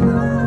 Oh.